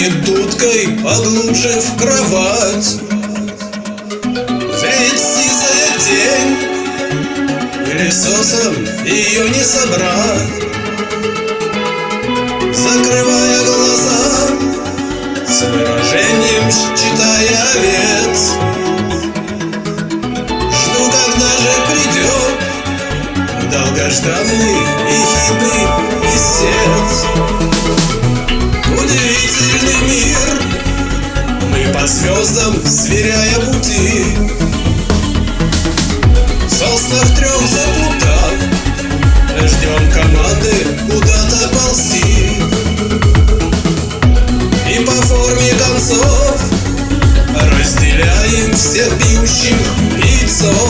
станет дудкой, поглубже в кровать. Ведь сизая тень пылесосом ее не собрать. Закрывая глаза, с выражением считая вец. Жду, когда же придет долгожданный и хитрый месяц. Сверяя пути. Соснах трех заплутав Ждем команды куда-то ползти И по форме концов Разделяем всех бьющих яйцов